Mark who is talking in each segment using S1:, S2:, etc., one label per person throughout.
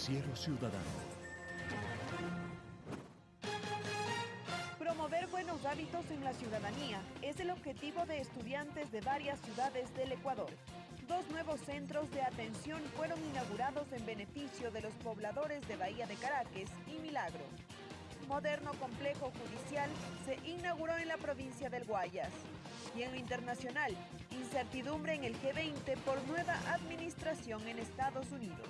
S1: Noticiero Ciudadano.
S2: Promover buenos hábitos en la ciudadanía es el objetivo de estudiantes de varias ciudades del Ecuador. Dos nuevos centros de atención fueron inaugurados en beneficio de los pobladores de Bahía de Caracas y Milagro. Moderno complejo judicial se inauguró en la provincia del Guayas. Y en lo internacional, incertidumbre en el G20 por nueva administración en Estados Unidos.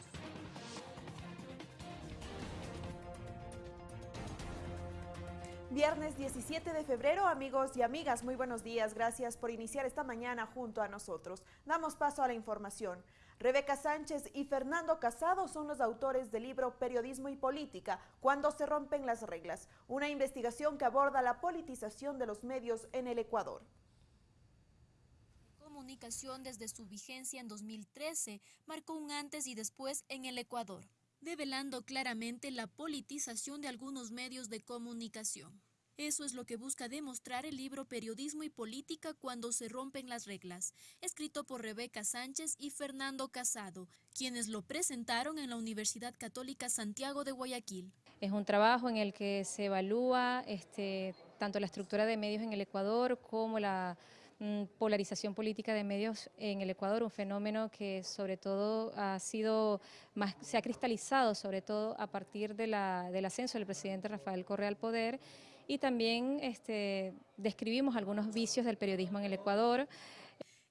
S2: Viernes 17 de febrero, amigos y amigas, muy buenos días. Gracias por iniciar esta mañana junto a nosotros. Damos paso a la información. Rebeca Sánchez y Fernando Casado son los autores del libro Periodismo y Política, cuando se rompen las reglas, una investigación que aborda la politización de los medios en el Ecuador
S3: comunicación desde su vigencia en 2013 marcó un antes y después en el Ecuador, develando claramente la politización de algunos medios de comunicación. Eso es lo que busca demostrar el libro Periodismo y Política cuando se rompen las reglas, escrito por Rebeca Sánchez y Fernando Casado, quienes lo presentaron en la Universidad Católica Santiago de Guayaquil.
S4: Es un trabajo en el que se evalúa este, tanto la estructura de medios en el Ecuador como la polarización política de medios en el Ecuador, un fenómeno que sobre todo ha sido más, se ha cristalizado sobre todo a partir de la, del ascenso del presidente Rafael Correa al poder y también este, describimos algunos vicios del periodismo en el Ecuador.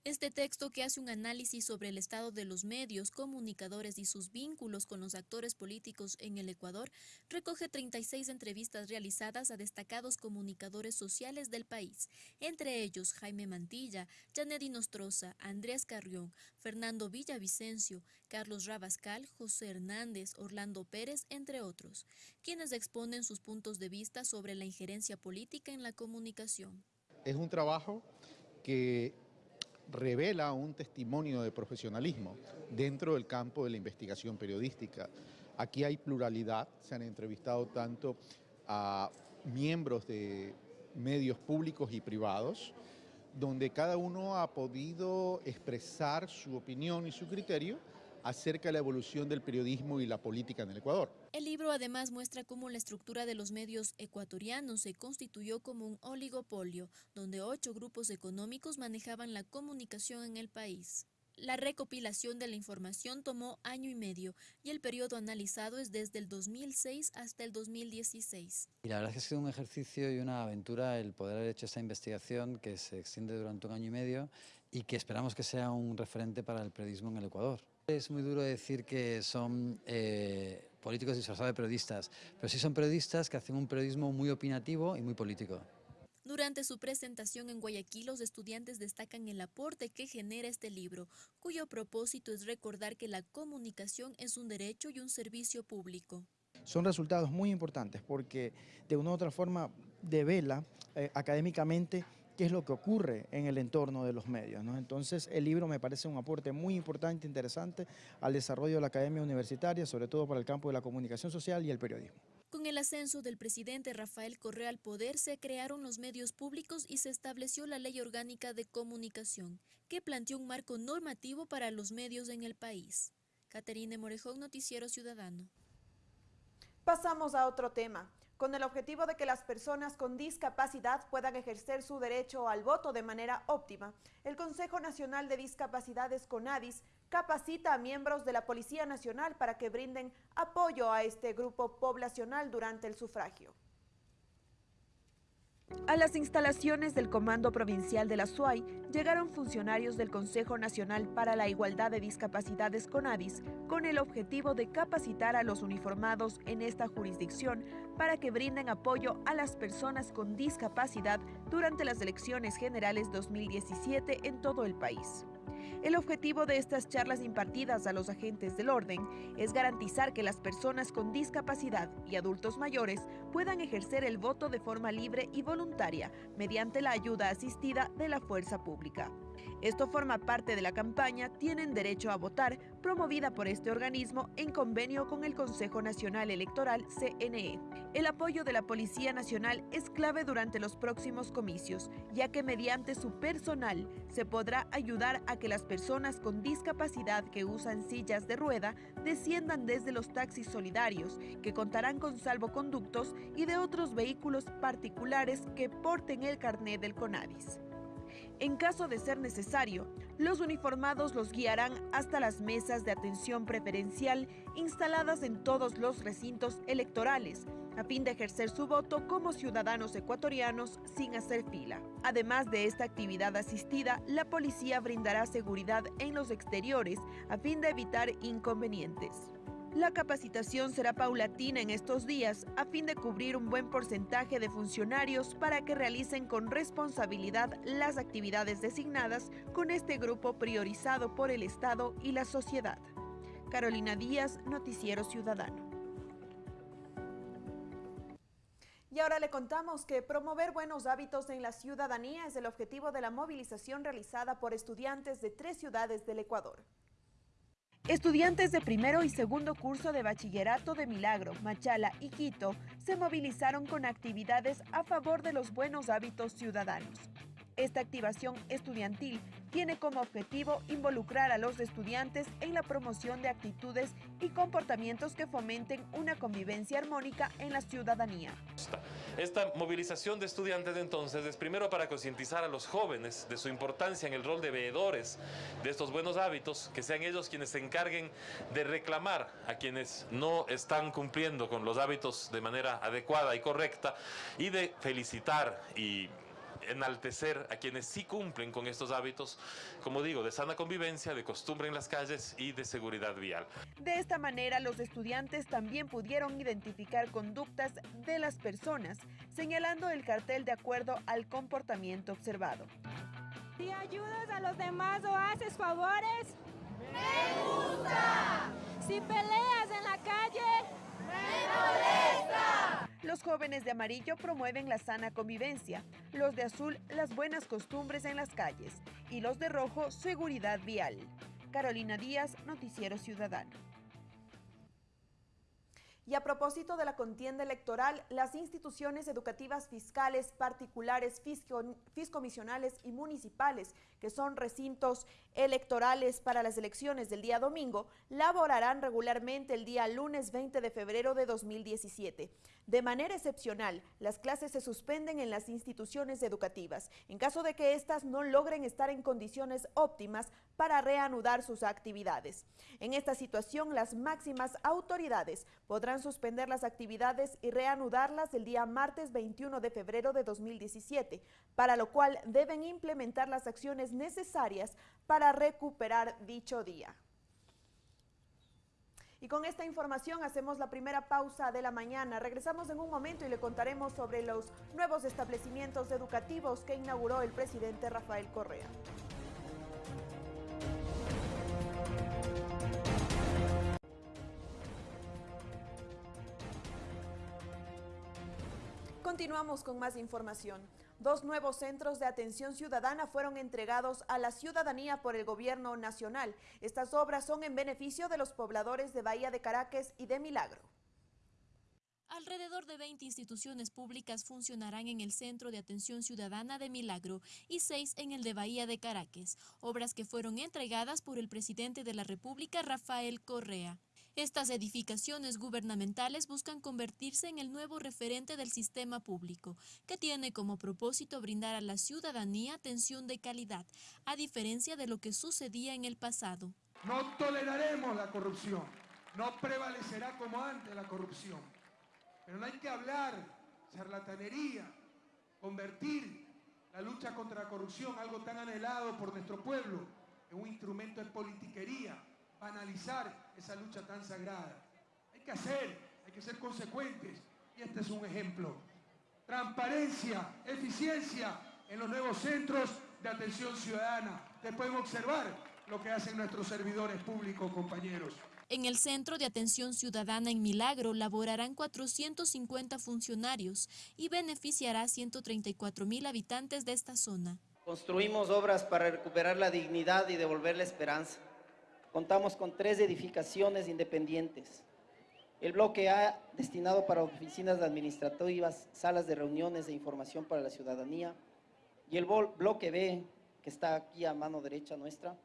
S3: Este texto, que hace un análisis sobre el estado de los medios, comunicadores y sus vínculos con los actores políticos en el Ecuador, recoge 36 entrevistas realizadas a destacados comunicadores sociales del país, entre ellos Jaime Mantilla, Janet Nostroza, Andrés Carrión, Fernando Villavicencio, Carlos Rabascal, José Hernández, Orlando Pérez, entre otros, quienes exponen sus puntos de vista sobre la injerencia política en la comunicación.
S5: Es un trabajo que revela un testimonio de profesionalismo dentro del campo de la investigación periodística. Aquí hay pluralidad, se han entrevistado tanto a miembros de medios públicos y privados, donde cada uno ha podido expresar su opinión y su criterio acerca de la evolución del periodismo y la política en el Ecuador.
S3: El libro además muestra cómo la estructura de los medios ecuatorianos se constituyó como un oligopolio, donde ocho grupos económicos manejaban la comunicación en el país. La recopilación de la información tomó año y medio y el periodo analizado es desde el 2006 hasta el 2016.
S6: Y la verdad es que ha sido un ejercicio y una aventura el poder haber hecho esta investigación que se extiende durante un año y medio y que esperamos que sea un referente para el periodismo en el Ecuador. Es muy duro decir que son eh, políticos disfrazados de periodistas, pero sí son periodistas que hacen un periodismo muy opinativo y muy político.
S3: Durante su presentación en Guayaquil, los estudiantes destacan el aporte que genera este libro, cuyo propósito es recordar que la comunicación es un derecho y un servicio público.
S7: Son resultados muy importantes porque de una u otra forma devela eh, académicamente qué es lo que ocurre en el entorno de los medios. Entonces el libro me parece un aporte muy importante, interesante al desarrollo de la academia universitaria, sobre todo para el campo de la comunicación social y el periodismo.
S3: Con el ascenso del presidente Rafael Correa al poder se crearon los medios públicos y se estableció la Ley Orgánica de Comunicación, que planteó un marco normativo para los medios en el país. Caterine Morejón, Noticiero Ciudadano.
S2: Pasamos a otro tema con el objetivo de que las personas con discapacidad puedan ejercer su derecho al voto de manera óptima. El Consejo Nacional de Discapacidades CONADIS capacita a miembros de la Policía Nacional para que brinden apoyo a este grupo poblacional durante el sufragio. A las instalaciones del Comando Provincial de la SUAY llegaron funcionarios del Consejo Nacional para la Igualdad de Discapacidades CONADIS con el objetivo de capacitar a los uniformados en esta jurisdicción para que brinden apoyo a las personas con discapacidad durante las elecciones generales 2017 en todo el país. El objetivo de estas charlas impartidas a los agentes del orden es garantizar que las personas con discapacidad y adultos mayores puedan ejercer el voto de forma libre y voluntaria mediante la ayuda asistida de la fuerza pública. Esto forma parte de la campaña Tienen Derecho a Votar, promovida por este organismo en convenio con el Consejo Nacional Electoral, CNE. El apoyo de la Policía Nacional es clave durante los próximos comicios, ya que mediante su personal se podrá ayudar a que las personas con discapacidad que usan sillas de rueda desciendan desde los taxis solidarios, que contarán con salvoconductos y de otros vehículos particulares que porten el carnet del CONADIS. En caso de ser necesario, los uniformados los guiarán hasta las mesas de atención preferencial instaladas en todos los recintos electorales, a fin de ejercer su voto como ciudadanos ecuatorianos sin hacer fila. Además de esta actividad asistida, la policía brindará seguridad en los exteriores a fin de evitar inconvenientes. La capacitación será paulatina en estos días a fin de cubrir un buen porcentaje de funcionarios para que realicen con responsabilidad las actividades designadas con este grupo priorizado por el Estado y la sociedad. Carolina Díaz, Noticiero Ciudadano. Y ahora le contamos que promover buenos hábitos en la ciudadanía es el objetivo de la movilización realizada por estudiantes de tres ciudades del Ecuador. Estudiantes de primero y segundo curso de bachillerato de Milagro, Machala y Quito se movilizaron con actividades a favor de los buenos hábitos ciudadanos. Esta activación estudiantil tiene como objetivo involucrar a los estudiantes en la promoción de actitudes y comportamientos que fomenten una convivencia armónica en la ciudadanía.
S1: Esta movilización de estudiantes entonces es primero para concientizar a los jóvenes de su importancia en el rol de veedores de estos buenos hábitos, que sean ellos quienes se encarguen de reclamar a quienes no están cumpliendo con los hábitos de manera adecuada y correcta y de felicitar y enaltecer a quienes sí cumplen con estos hábitos, como digo, de sana convivencia, de costumbre en las calles y de seguridad vial.
S2: De esta manera, los estudiantes también pudieron identificar conductas de las personas, señalando el cartel de acuerdo al comportamiento observado.
S8: Si ayudas a los demás o haces favores,
S9: me gusta.
S8: Si peleas en la calle.
S2: Los jóvenes de amarillo promueven la sana convivencia, los de azul las buenas costumbres en las calles y los de rojo seguridad vial. Carolina Díaz, Noticiero Ciudadano. Y a propósito de la contienda electoral, las instituciones educativas fiscales, particulares, fiscomisionales y municipales, que son recintos electorales para las elecciones del día domingo, laborarán regularmente el día lunes 20 de febrero de 2017. De manera excepcional, las clases se suspenden en las instituciones educativas, en caso de que éstas no logren estar en condiciones óptimas para reanudar sus actividades. En esta situación, las máximas autoridades podrán suspender las actividades y reanudarlas el día martes 21 de febrero de 2017, para lo cual deben implementar las acciones necesarias para recuperar dicho día. Y con esta información hacemos la primera pausa de la mañana. Regresamos en un momento y le contaremos sobre los nuevos establecimientos educativos que inauguró el presidente Rafael Correa. Continuamos con más información. Dos nuevos centros de atención ciudadana fueron entregados a la ciudadanía por el gobierno nacional. Estas obras son en beneficio de los pobladores de Bahía de Caracas y de Milagro.
S3: Alrededor de 20 instituciones públicas funcionarán en el Centro de Atención Ciudadana de Milagro y seis en el de Bahía de Caracas, obras que fueron entregadas por el presidente de la República, Rafael Correa. Estas edificaciones gubernamentales buscan convertirse en el nuevo referente del sistema público, que tiene como propósito brindar a la ciudadanía atención de calidad, a diferencia de lo que sucedía en el pasado.
S10: No toleraremos la corrupción, no prevalecerá como antes la corrupción. Pero no hay que hablar charlatanería, convertir la lucha contra la corrupción, algo tan anhelado por nuestro pueblo, en un instrumento de politiquería, banalizar esa lucha tan sagrada. Hay que hacer, hay que ser consecuentes y este es un ejemplo. Transparencia, eficiencia en los nuevos centros de atención ciudadana. Ustedes pueden observar lo que hacen nuestros servidores públicos, compañeros.
S3: En el Centro de Atención Ciudadana en Milagro laborarán 450 funcionarios y beneficiará a 134 mil habitantes de esta zona.
S11: Construimos obras para recuperar la dignidad y devolver la esperanza. Contamos con tres edificaciones independientes. El bloque A, destinado para oficinas administrativas, salas de reuniones e información para la ciudadanía. Y el bloque B, que está aquí a mano derecha nuestra,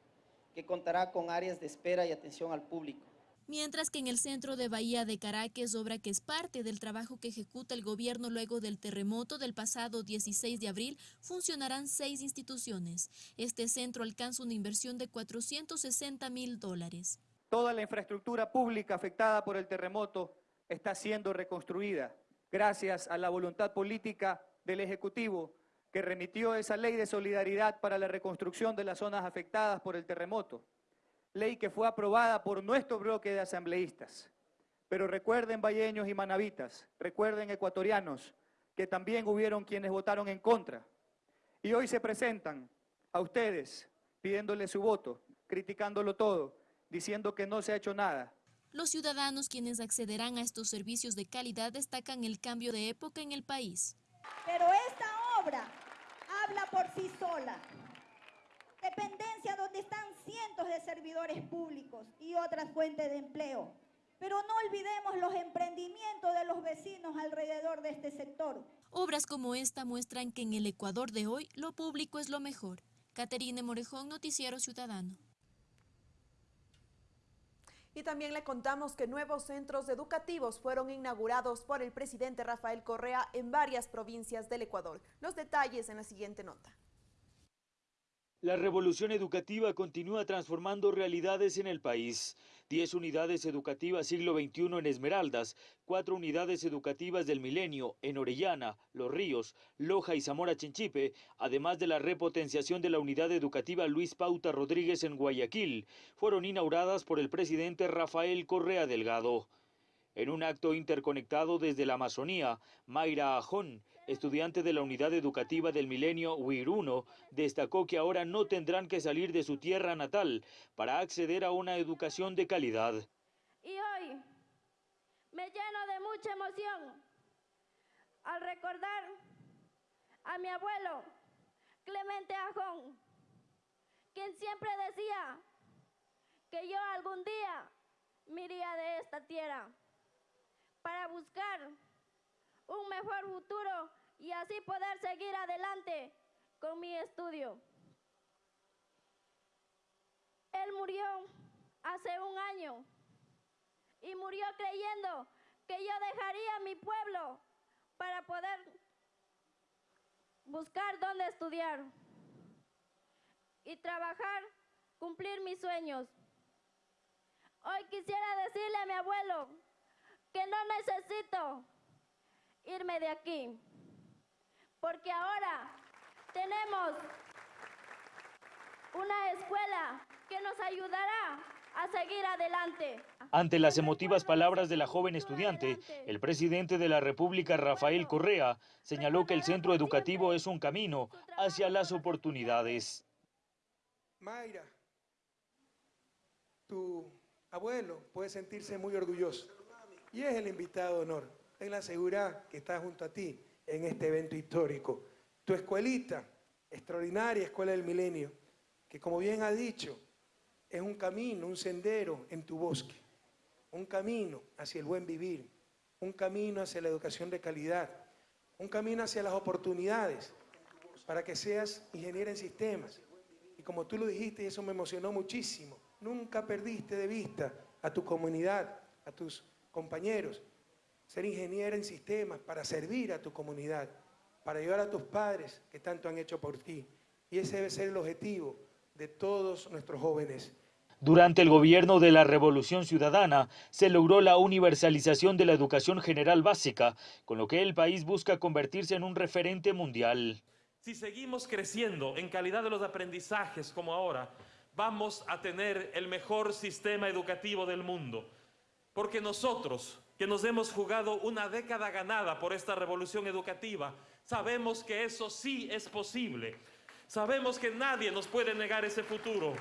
S11: que contará con áreas de espera y atención al público.
S3: Mientras que en el centro de Bahía de Caracas, obra que es parte del trabajo que ejecuta el gobierno luego del terremoto del pasado 16 de abril, funcionarán seis instituciones. Este centro alcanza una inversión de 460 mil dólares.
S12: Toda la infraestructura pública afectada por el terremoto está siendo reconstruida gracias a la voluntad política del Ejecutivo que remitió esa ley de solidaridad para la reconstrucción de las zonas afectadas por el terremoto ley que fue aprobada por nuestro bloque de asambleístas. Pero recuerden, valleños y manavitas, recuerden, ecuatorianos, que también hubieron quienes votaron en contra. Y hoy se presentan a ustedes pidiéndole su voto, criticándolo todo, diciendo que no se ha hecho nada.
S3: Los ciudadanos quienes accederán a estos servicios de calidad destacan el cambio de época en el país.
S13: Pero esta obra habla por sí sola dependencia donde están cientos de servidores públicos y otras fuentes de empleo. Pero no olvidemos los emprendimientos de los vecinos alrededor de este sector.
S3: Obras como esta muestran que en el Ecuador de hoy lo público es lo mejor. Caterine Morejón, Noticiero Ciudadano.
S2: Y también le contamos que nuevos centros educativos fueron inaugurados por el presidente Rafael Correa en varias provincias del Ecuador. Los detalles en la siguiente nota.
S14: La revolución educativa continúa transformando realidades en el país. Diez unidades educativas siglo XXI en Esmeraldas, cuatro unidades educativas del Milenio en Orellana, Los Ríos, Loja y Zamora Chinchipe, además de la repotenciación de la unidad educativa Luis Pauta Rodríguez en Guayaquil, fueron inauguradas por el presidente Rafael Correa Delgado. En un acto interconectado desde la Amazonía, Mayra Ajón, estudiante de la unidad educativa del milenio WIR1, destacó que ahora no tendrán que salir de su tierra natal para acceder a una educación de calidad.
S15: Y hoy me lleno de mucha emoción al recordar a mi abuelo Clemente Ajón, quien siempre decía que yo algún día me iría de esta tierra para buscar un mejor futuro y así poder seguir adelante con mi estudio. Él murió hace un año y murió creyendo que yo dejaría mi pueblo para poder buscar dónde estudiar y trabajar, cumplir mis sueños. Hoy quisiera decirle a mi abuelo que no necesito irme de aquí, porque ahora tenemos una escuela que nos ayudará a seguir adelante.
S14: Ante las emotivas palabras de la joven estudiante, el presidente de la República, Rafael Correa, señaló que el centro educativo es un camino hacia las oportunidades.
S10: Mayra, tu abuelo puede sentirse muy orgulloso y es el invitado de honor ten la seguridad que está junto a ti en este evento histórico. Tu escuelita, extraordinaria Escuela del Milenio, que como bien ha dicho, es un camino, un sendero en tu bosque, un camino hacia el buen vivir, un camino hacia la educación de calidad, un camino hacia las oportunidades para que seas ingeniero en sistemas. Y como tú lo dijiste, y eso me emocionó muchísimo, nunca perdiste de vista a tu comunidad, a tus compañeros, ser ingeniero en sistemas para servir a tu comunidad, para ayudar a tus padres que tanto han hecho por ti. Y ese debe ser el objetivo de todos nuestros jóvenes.
S14: Durante el gobierno de la Revolución Ciudadana se logró la universalización de la educación general básica, con lo que el país busca convertirse en un referente mundial.
S1: Si seguimos creciendo en calidad de los aprendizajes como ahora, vamos a tener el mejor sistema educativo del mundo. Porque nosotros, que nos hemos jugado una década ganada por esta revolución educativa, sabemos que eso sí es posible. Sabemos que nadie nos puede negar ese futuro.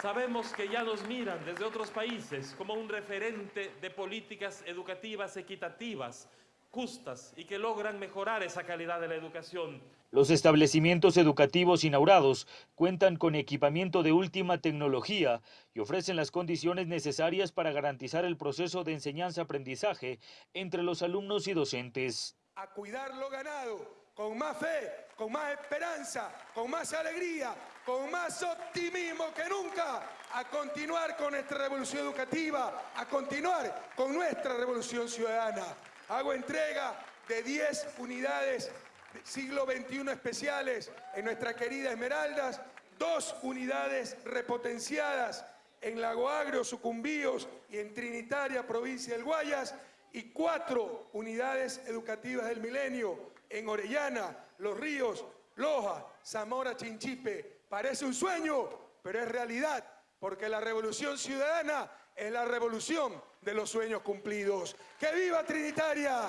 S1: Sabemos que ya nos miran desde otros países como un referente de políticas educativas equitativas, justas y que logran mejorar esa calidad de la educación.
S14: Los establecimientos educativos inaugurados cuentan con equipamiento de última tecnología y ofrecen las condiciones necesarias para garantizar el proceso de enseñanza-aprendizaje entre los alumnos y docentes.
S10: A cuidar lo ganado con más fe, con más esperanza, con más alegría, con más optimismo que nunca a continuar con nuestra revolución educativa, a continuar con nuestra revolución ciudadana. Hago entrega de 10 unidades siglo XXI especiales en nuestra querida Esmeraldas, dos unidades repotenciadas en Lago Agrio, Sucumbíos y en Trinitaria, provincia del Guayas, y cuatro unidades educativas del milenio en Orellana, Los Ríos, Loja, Zamora, Chinchipe. Parece un sueño, pero es realidad, porque la revolución ciudadana es la revolución de los sueños cumplidos. ¡Que viva Trinitaria!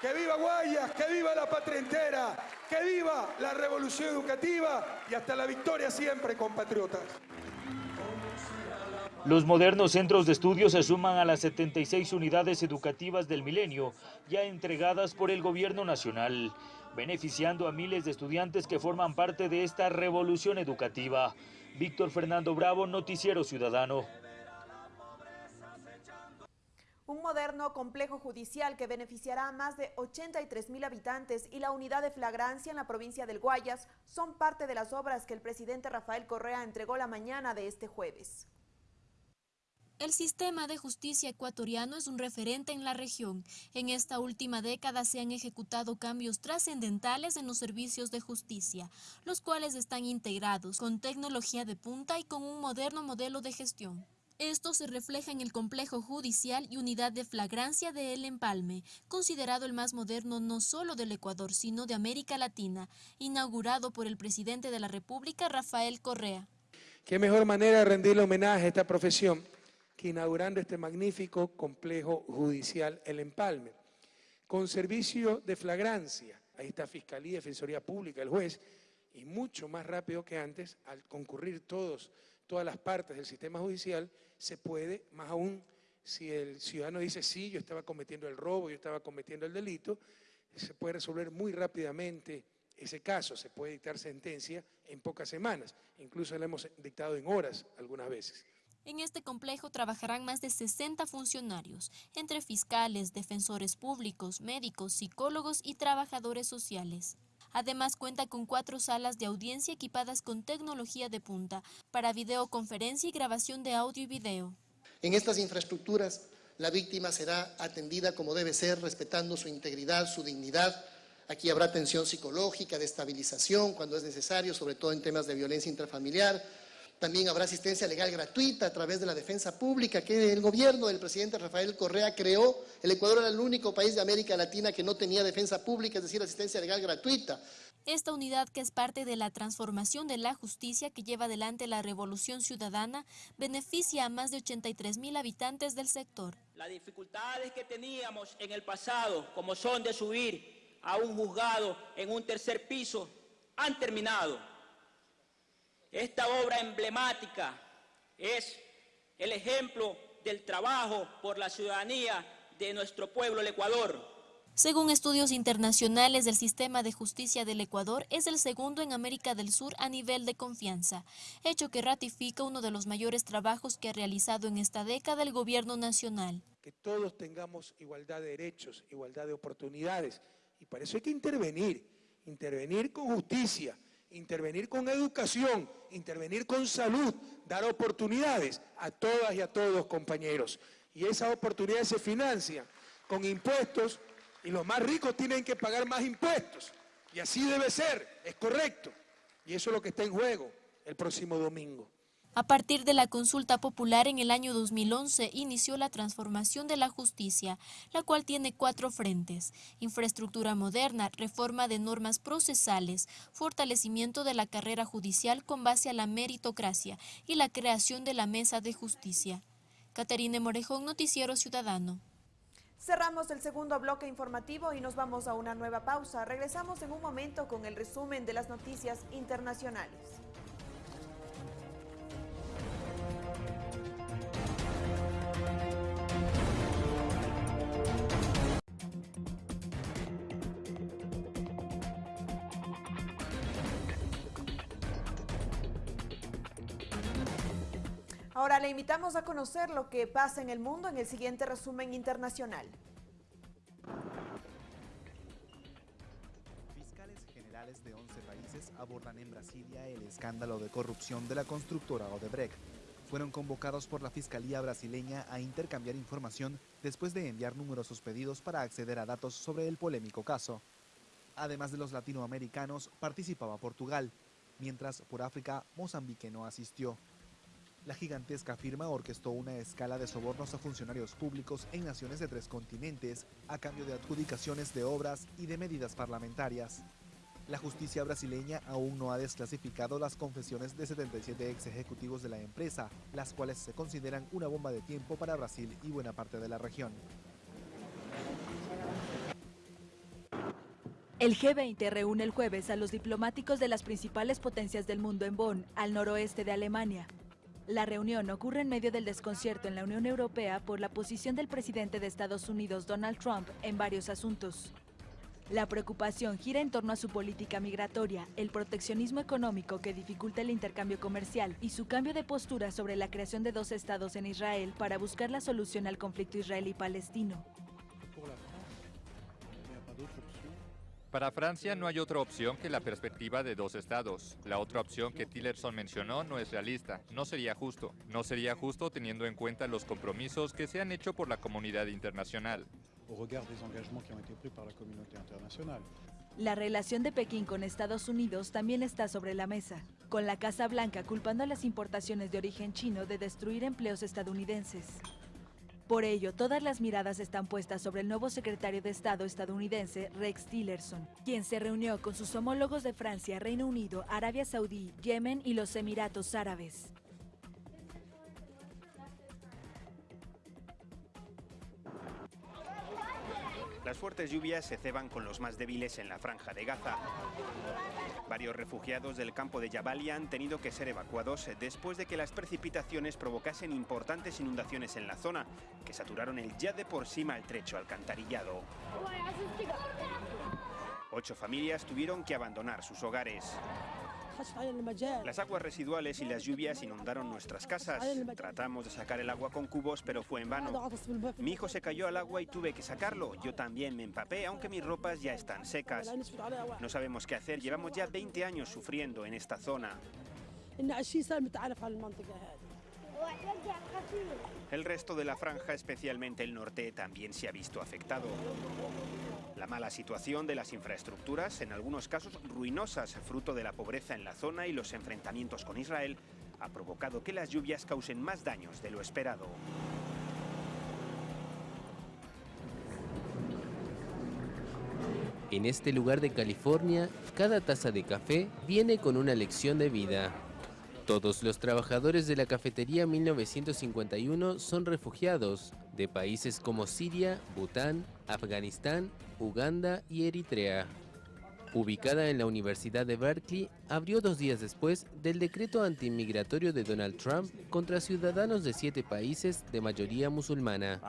S10: ¡Que viva Guayas! ¡Que viva la patria entera! ¡Que viva la revolución educativa! Y hasta la victoria siempre, compatriotas.
S14: Los modernos centros de estudio se suman a las 76 unidades educativas del milenio ya entregadas por el gobierno nacional, beneficiando a miles de estudiantes que forman parte de esta revolución educativa. Víctor Fernando Bravo, Noticiero Ciudadano.
S2: Un moderno complejo judicial que beneficiará a más de 83 mil habitantes y la unidad de flagrancia en la provincia del Guayas son parte de las obras que el presidente Rafael Correa entregó la mañana de este jueves.
S3: El sistema de justicia ecuatoriano es un referente en la región. En esta última década se han ejecutado cambios trascendentales en los servicios de justicia, los cuales están integrados con tecnología de punta y con un moderno modelo de gestión. Esto se refleja en el complejo judicial y unidad de flagrancia de El Empalme, considerado el más moderno no solo del Ecuador, sino de América Latina, inaugurado por el presidente de la República, Rafael Correa.
S10: Qué mejor manera de rendirle homenaje a esta profesión que inaugurando este magnífico complejo judicial El Empalme, con servicio de flagrancia. Ahí está Fiscalía, Defensoría Pública, el juez, y mucho más rápido que antes, al concurrir todos, todas las partes del sistema judicial, se puede, más aún si el ciudadano dice, sí, yo estaba cometiendo el robo, yo estaba cometiendo el delito, se puede resolver muy rápidamente ese caso, se puede dictar sentencia en pocas semanas, incluso la hemos dictado en horas algunas veces.
S3: En este complejo trabajarán más de 60 funcionarios, entre fiscales, defensores públicos, médicos, psicólogos y trabajadores sociales. Además cuenta con cuatro salas de audiencia equipadas con tecnología de punta para videoconferencia y grabación de audio y video.
S16: En estas infraestructuras la víctima será atendida como debe ser, respetando su integridad, su dignidad. Aquí habrá atención psicológica, de estabilización cuando es necesario, sobre todo en temas de violencia intrafamiliar, también habrá asistencia legal gratuita a través de la defensa pública que el gobierno del presidente Rafael Correa creó. El Ecuador era el único país de América Latina que no tenía defensa pública, es decir, asistencia legal gratuita.
S3: Esta unidad, que es parte de la transformación de la justicia que lleva adelante la revolución ciudadana, beneficia a más de 83 mil habitantes del sector.
S17: Las dificultades que teníamos en el pasado, como son de subir a un juzgado en un tercer piso, han terminado esta obra emblemática es el ejemplo del trabajo por la ciudadanía de nuestro pueblo, el Ecuador.
S3: Según estudios internacionales, el sistema de justicia del Ecuador es el segundo en América del Sur a nivel de confianza, hecho que ratifica uno de los mayores trabajos que ha realizado en esta década el gobierno nacional.
S10: Que todos tengamos igualdad de derechos, igualdad de oportunidades, y para eso hay que intervenir, intervenir con justicia, intervenir con educación, intervenir con salud, dar oportunidades a todas y a todos, compañeros. Y esas oportunidades se financian con impuestos y los más ricos tienen que pagar más impuestos. Y así debe ser, es correcto. Y eso es lo que está en juego el próximo domingo.
S3: A partir de la consulta popular en el año 2011 inició la transformación de la justicia, la cual tiene cuatro frentes, infraestructura moderna, reforma de normas procesales, fortalecimiento de la carrera judicial con base a la meritocracia y la creación de la mesa de justicia. Caterine Morejón, Noticiero Ciudadano.
S2: Cerramos el segundo bloque informativo y nos vamos a una nueva pausa. Regresamos en un momento con el resumen de las noticias internacionales. Ahora le invitamos a conocer lo que pasa en el mundo en el siguiente resumen internacional.
S18: Fiscales de 11 países abordan en Brasilia el escándalo de corrupción de la constructora Odebrecht. Fueron convocados por la Fiscalía brasileña a intercambiar información después de enviar numerosos pedidos para acceder a datos sobre el polémico caso. Además de los latinoamericanos, participaba Portugal, mientras por África Mozambique no asistió. La gigantesca firma orquestó una escala de sobornos a funcionarios públicos en naciones de tres continentes a cambio de adjudicaciones de obras y de medidas parlamentarias. La justicia brasileña aún no ha desclasificado las confesiones de 77 ex ejecutivos de la empresa, las cuales se consideran una bomba de tiempo para Brasil y buena parte de la región.
S19: El G20 reúne el jueves a los diplomáticos de las principales potencias del mundo en Bonn, al noroeste de Alemania. La reunión ocurre en medio del desconcierto en la Unión Europea por la posición del presidente de Estados Unidos, Donald Trump, en varios asuntos. La preocupación gira en torno a su política migratoria, el proteccionismo económico que dificulta el intercambio comercial y su cambio de postura sobre la creación de dos estados en Israel para buscar la solución al conflicto israelí-palestino.
S20: Para Francia no hay otra opción que la perspectiva de dos estados. La otra opción que Tillerson mencionó no es realista, no sería justo. No sería justo teniendo en cuenta los compromisos que se han hecho por la comunidad internacional.
S19: La relación de Pekín con Estados Unidos también está sobre la mesa, con la Casa Blanca culpando a las importaciones de origen chino de destruir empleos estadounidenses. Por ello, todas las miradas están puestas sobre el nuevo secretario de Estado estadounidense, Rex Tillerson, quien se reunió con sus homólogos de Francia, Reino Unido, Arabia Saudí, Yemen y los Emiratos Árabes.
S21: Las fuertes lluvias se ceban con los más débiles en la franja de Gaza. Varios refugiados del campo de Jabalia han tenido que ser evacuados después de que las precipitaciones provocasen importantes inundaciones en la zona, que saturaron el ya de por sí maltrecho alcantarillado. Ocho familias tuvieron que abandonar sus hogares. Las aguas residuales y las lluvias inundaron nuestras casas. Tratamos de sacar el agua con cubos, pero fue en vano. Mi hijo se cayó al agua y tuve que sacarlo. Yo también me empapé, aunque mis ropas ya están secas. No sabemos qué hacer. Llevamos ya 20 años sufriendo en esta zona. El resto de la franja, especialmente el norte, también se ha visto afectado. La mala situación de las infraestructuras, en algunos casos ruinosas, fruto de la pobreza en la zona y los enfrentamientos con Israel, ha provocado que las lluvias causen más daños de lo esperado.
S22: En este lugar de California, cada taza de café viene con una lección de vida. Todos los trabajadores de la cafetería 1951 son refugiados de países como Siria, Bután, Afganistán, Uganda y Eritrea ubicada en la Universidad de Berkeley, abrió dos días después del decreto antimigratorio de Donald Trump contra ciudadanos de siete países de mayoría musulmana.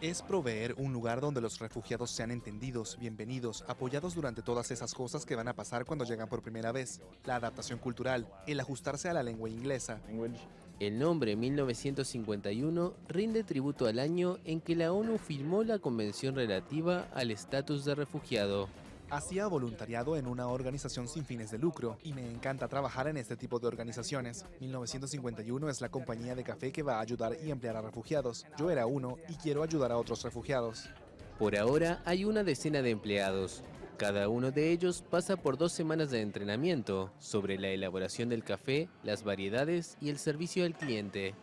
S18: Es proveer un lugar donde los refugiados sean entendidos, bienvenidos, apoyados durante todas esas cosas que van a pasar cuando llegan por primera vez. La adaptación cultural, el ajustarse a la lengua inglesa.
S22: El nombre 1951 rinde tributo al año en que la ONU firmó la convención relativa al estatus de refugiado.
S18: Hacía voluntariado en una organización sin fines de lucro y me encanta trabajar en este tipo de organizaciones. 1951 es la compañía de café que va a ayudar y emplear a refugiados. Yo era uno y quiero ayudar a otros refugiados.
S22: Por ahora hay una decena de empleados. Cada uno de ellos pasa por dos semanas de entrenamiento sobre la elaboración del café, las variedades y el servicio al cliente.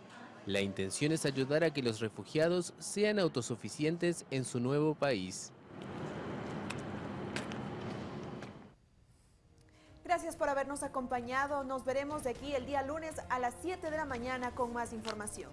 S22: La intención es ayudar a que los refugiados sean autosuficientes en su nuevo país.
S2: Gracias por habernos acompañado. Nos veremos de aquí el día lunes a las 7 de la mañana con más información.